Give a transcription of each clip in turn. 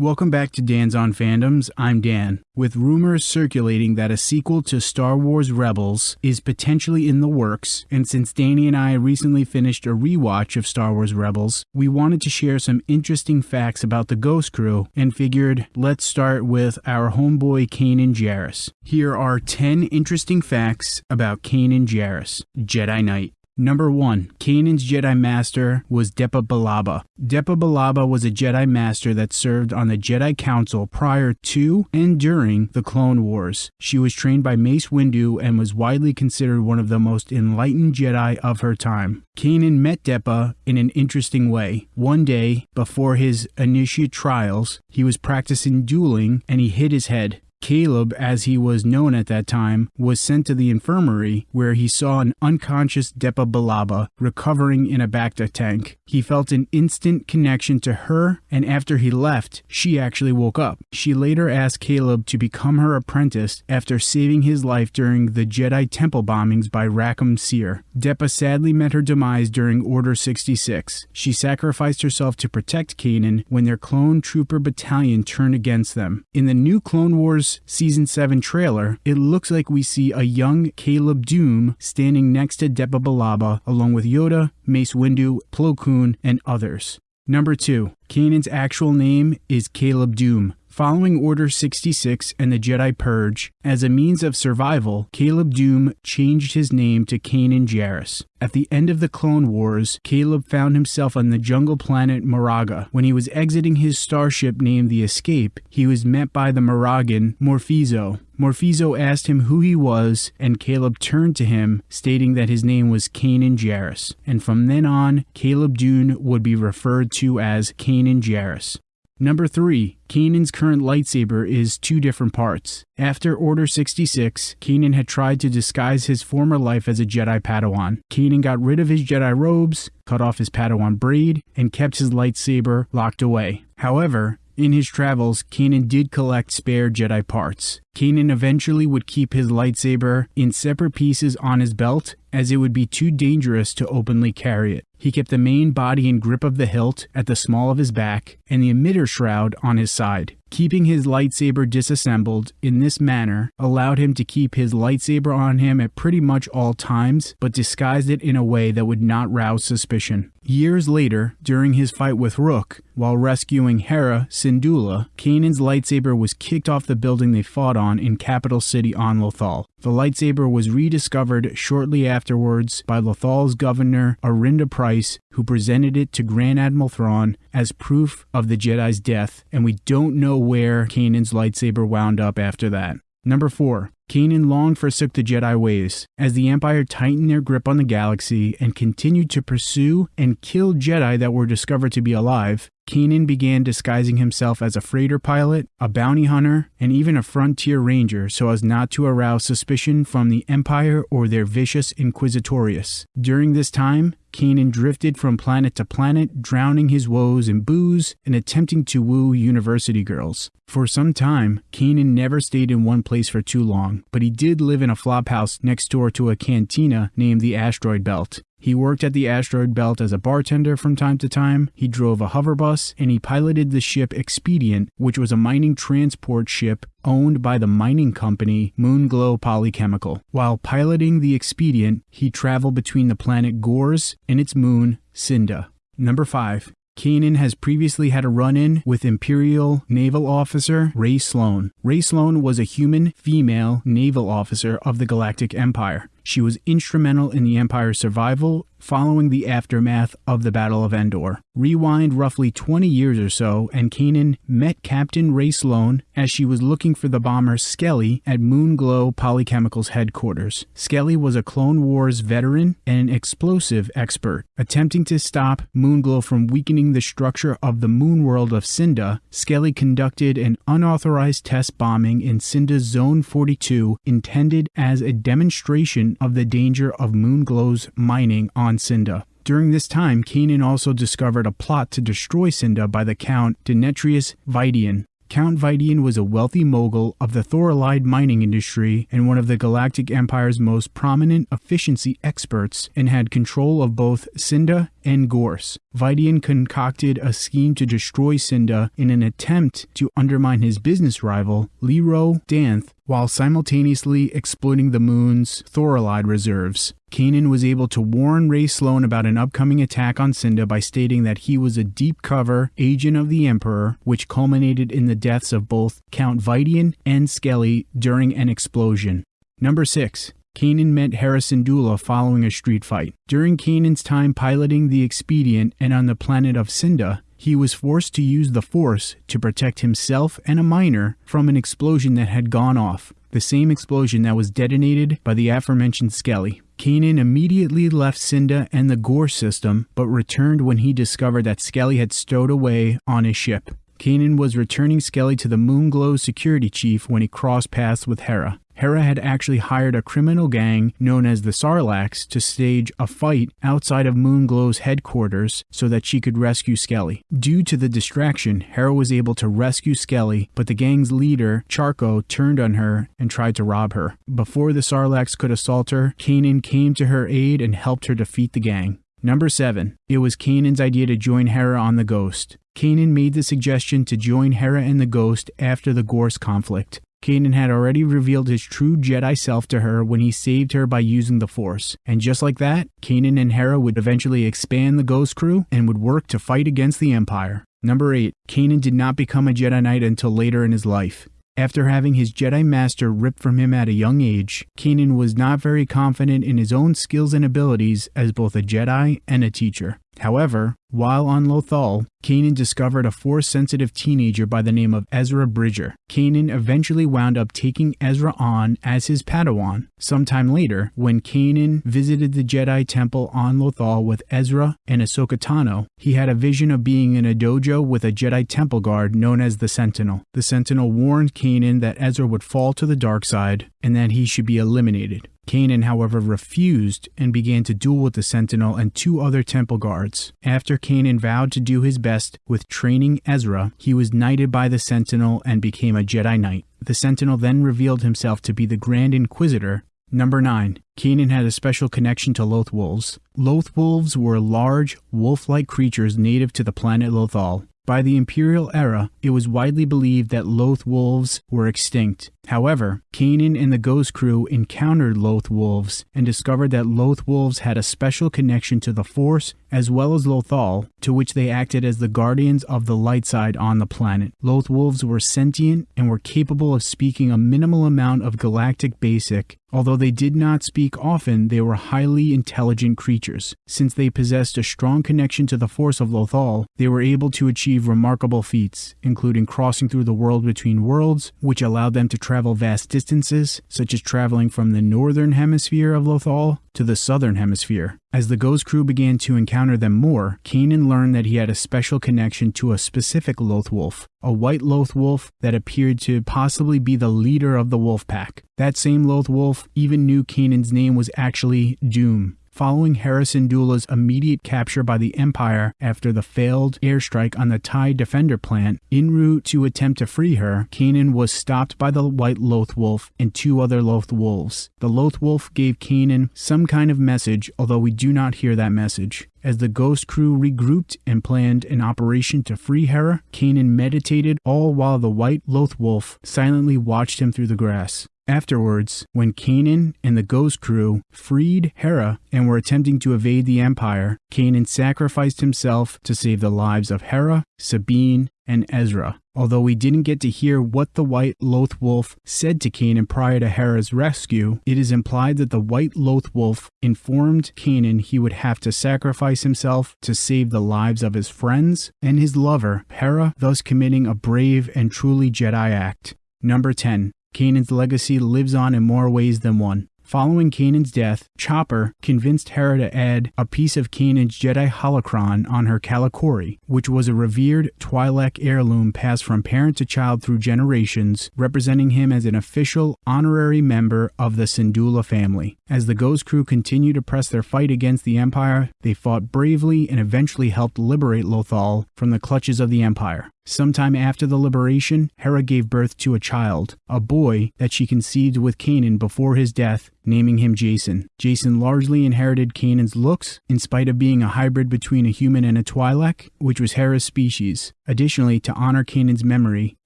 Welcome back to Dan's on Fandoms. I'm Dan. With rumors circulating that a sequel to Star Wars Rebels is potentially in the works, and since Danny and I recently finished a rewatch of Star Wars Rebels, we wanted to share some interesting facts about the Ghost Crew and figured let's start with our homeboy Kanan Jarrus. Here are 10 interesting facts about Kanan Jarrus, Jedi Knight. Number 1. Kanan's Jedi Master was Depa Billaba. Depa Billaba was a Jedi Master that served on the Jedi Council prior to and during the Clone Wars. She was trained by Mace Windu and was widely considered one of the most enlightened Jedi of her time. Kanan met Depa in an interesting way. One day, before his initiate trials, he was practicing dueling and he hit his head. Caleb, as he was known at that time, was sent to the infirmary where he saw an unconscious Depa Billaba recovering in a Bacta tank. He felt an instant connection to her, and after he left, she actually woke up. She later asked Caleb to become her apprentice after saving his life during the Jedi temple bombings by Rackham Seer. Depa sadly met her demise during Order 66. She sacrificed herself to protect Kanan when their clone trooper battalion turned against them. In the new Clone Wars Season 7 trailer, it looks like we see a young Caleb Dume standing next to Depa Billaba along with Yoda, Mace Windu, Plo Koon, and others. Number 2. Kanan's actual name is Caleb Dume. Following Order 66 and the Jedi Purge, as a means of survival, Caleb Dume changed his name to Kanan Jarrus. At the end of the Clone Wars, Caleb found himself on the jungle planet Moraga. When he was exiting his starship named the Escape, he was met by the Moragan Morphizo. Morphizo asked him who he was, and Caleb turned to him, stating that his name was Kanan Jarrus. And from then on, Caleb Dume would be referred to as Kanan Jarrus. Number 3. Kanan's current lightsaber is two different parts. After Order 66, Kanan had tried to disguise his former life as a Jedi Padawan. Kanan got rid of his Jedi robes, cut off his Padawan braid, and kept his lightsaber locked away. However, in his travels, Kanan did collect spare Jedi parts. Kanan eventually would keep his lightsaber in separate pieces on his belt as it would be too dangerous to openly carry it. He kept the main body and grip of the hilt at the small of his back and the emitter shroud on his side. Keeping his lightsaber disassembled in this manner allowed him to keep his lightsaber on him at pretty much all times, but disguised it in a way that would not rouse suspicion. Years later, during his fight with Rook, while rescuing Hera Syndulla, Kanan's lightsaber was kicked off the building they fought on in capital city on Lothal. The lightsaber was rediscovered shortly afterwards by Lothal's governor Arihnda Pryce, who presented it to Grand Admiral Thrawn as proof of the Jedi's death, and we don't know where Kanan's lightsaber wound up after that. Number 4. Kanan long forsook the Jedi ways. As the Empire tightened their grip on the galaxy and continued to pursue and kill Jedi that were discovered to be alive, Kanan began disguising himself as a freighter pilot, a bounty hunter, and even a frontier ranger so as not to arouse suspicion from the Empire or their vicious Inquisitorius. During this time, Kanan drifted from planet to planet, drowning his woes in booze and attempting to woo university girls. For some time, Kanan never stayed in one place for too long, but he did live in a flophouse next door to a cantina named the Asteroid Belt. He worked at the asteroid belt as a bartender from time to time, he drove a hover bus, and he piloted the ship Expedient, which was a mining transport ship owned by the mining company Moonglow Polychemical. While piloting the Expedient, he traveled between the planet Gorse and its moon, Cinda. Number 5. Kanan has previously had a run in with Imperial naval officer Rae Sloane. Rae Sloane was a human female naval officer of the Galactic Empire. She was instrumental in the Empire's survival following the aftermath of the Battle of Endor. Rewind roughly 20 years or so, and Kanan met Captain Rae Sloane as she was looking for the bomber Skelly at Moonglow Polychemical's headquarters. Skelly was a Clone Wars veteran and an explosive expert. Attempting to stop Moonglow from weakening the structure of the moon world of Cinda, Skelly conducted an unauthorized test bombing in Cinda's Zone 42 intended as a demonstration of the danger of Moonglow's mining on Cinda. During this time, Kanan also discovered a plot to destroy Cinda by the Count Denetrius Vidian. Count Vidian was a wealthy mogul of the Thorolide mining industry and one of the Galactic Empire's most prominent efficiency experts and had control of both Cinda and Gorse. Vidian concocted a scheme to destroy Cinda in an attempt to undermine his business rival, Lero Danthe, while simultaneously exploiting the moon's thorolide reserves. Kanan was able to warn Rae Sloane about an upcoming attack on Cinda by stating that he was a deep cover agent of the Emperor, which culminated in the deaths of both Count Vidian and Skelly during an explosion. Number 6. Kanan met Hera Syndulla following a street fight. During Kanan's time piloting the Expedient and on the planet of Cinda, he was forced to use the Force to protect himself and a miner from an explosion that had gone off, the same explosion that was detonated by the aforementioned Skelly. Kanan immediately left Cinda and the Gorse system, but returned when he discovered that Skelly had stowed away on his ship. Kanan was returning Skelly to the Moonglow security chief when he crossed paths with Hera. Hera had actually hired a criminal gang known as the Sarlaccs to stage a fight outside of Moonglow's headquarters so that she could rescue Skelly. Due to the distraction, Hera was able to rescue Skelly, but the gang's leader, Charco, turned on her and tried to rob her. Before the Sarlaccs could assault her, Kanan came to her aid and helped her defeat the gang. Number 7. It was Kanan's idea to join Hera on the Ghost. Kanan made the suggestion to join Hera and the Ghost after the Gorse conflict. Kanan had already revealed his true Jedi self to her when he saved her by using the Force. And just like that, Kanan and Hera would eventually expand the Ghost Crew and would work to fight against the Empire. Number 8. Kanan did not become a Jedi Knight until later in his life. After having his Jedi Master ripped from him at a young age, Kanan was not very confident in his own skills and abilities as both a Jedi and a teacher. However, while on Lothal, Kanan discovered a Force-sensitive teenager by the name of Ezra Bridger. Kanan eventually wound up taking Ezra on as his Padawan. Sometime later, when Kanan visited the Jedi Temple on Lothal with Ezra and Ahsoka Tano, he had a vision of being in a dojo with a Jedi Temple guard known as the Sentinel. The Sentinel warned Kanan that Ezra would fall to the dark side and that he should be eliminated. Kanan, however, refused and began to duel with the Sentinel and two other temple guards. After Kanan vowed to do his best with training Ezra, he was knighted by the Sentinel and became a Jedi Knight. The Sentinel then revealed himself to be the Grand Inquisitor. Number 9. Kanan had a special connection to Loth Wolves. Loth Wolves were large, wolf-like creatures native to the planet Lothal. By the Imperial era, it was widely believed that Loth wolves were extinct. However, Kanan and the Ghost Crew encountered Loth wolves and discovered that Loth wolves had a special connection to the Force as well as Lothal, to which they acted as the guardians of the light side on the planet. Loth wolves were sentient and were capable of speaking a minimal amount of galactic basic. Although they did not speak often, they were highly intelligent creatures. Since they possessed a strong connection to the force of Lothal, they were able to achieve remarkable feats, including crossing through the world between worlds, which allowed them to travel vast distances, such as traveling from the northern hemisphere of Lothal to the southern hemisphere. As the Ghost crew began to encounter them more, Kanan learned that he had a special connection to a specific Loth wolf, a white Loth wolf that appeared to possibly be the leader of the wolf pack. That same Loth wolf even knew Kanan's name was actually Dume, Following Hera Syndulla's immediate capture by the Empire after the failed airstrike on the TIE Defender plant, en route to attempt to free her, Kanan was stopped by the White Loth Wolf and two other Loth Wolves. The Loth Wolf gave Kanan some kind of message, although we do not hear that message. As the Ghost crew regrouped and planned an operation to free Hera, Kanan meditated all while the White Loth Wolf silently watched him through the grass. Afterwards, when Kanan and the Ghost crew freed Hera and were attempting to evade the Empire, Kanan sacrificed himself to save the lives of Hera, Sabine, and Ezra. Although we didn't get to hear what the White Loth Wolf said to Kanan prior to Hera's rescue, it is implied that the White Loth Wolf informed Kanan he would have to sacrifice himself to save the lives of his friends and his lover, Hera, thus committing a brave and truly Jedi act. Number 10. Kanan's legacy lives on in more ways than one. Following Kanan's death, Chopper convinced Hera to add a piece of Kanan's Jedi holocron on her Kalikori, which was a revered Twi'lek heirloom passed from parent to child through generations, representing him as an official honorary member of the Syndulla family. As the Ghost Crew continued to press their fight against the Empire, they fought bravely and eventually helped liberate Lothal from the clutches of the Empire. Sometime after the liberation, Hera gave birth to a child, a boy that she conceived with Kanan before his death, naming him Jacen. Jacen largely inherited Kanan's looks, in spite of being a hybrid between a human and a Twi'lek, which was Hera's species. Additionally, to honor Kanan's memory,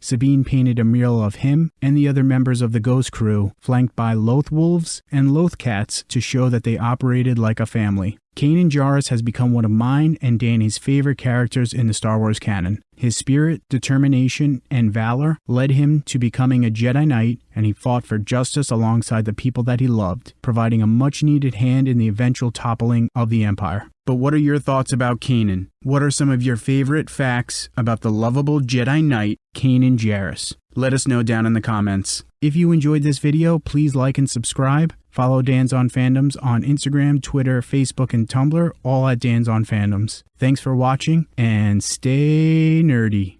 Sabine painted a mural of him and the other members of the Ghost crew, flanked by Loth wolves and Loth cats to show that they operated like a family. Kanan Jarrus has become one of mine and Danny's favorite characters in the Star Wars canon. His spirit, determination, and valor led him to becoming a Jedi Knight, and he fought for justice alongside the people that he loved, providing a much needed hand in the eventual toppling of the Empire. But what are your thoughts about Kanan? What are some of your favorite facts about the lovable Jedi Knight, Kanan Jarrus? Let us know down in the comments. If you enjoyed this video, please like and subscribe. Follow Dan's on Fandoms on Instagram, Twitter, Facebook, and Tumblr, all at Dan's on Fandoms. Thanks for watching and stay nerdy.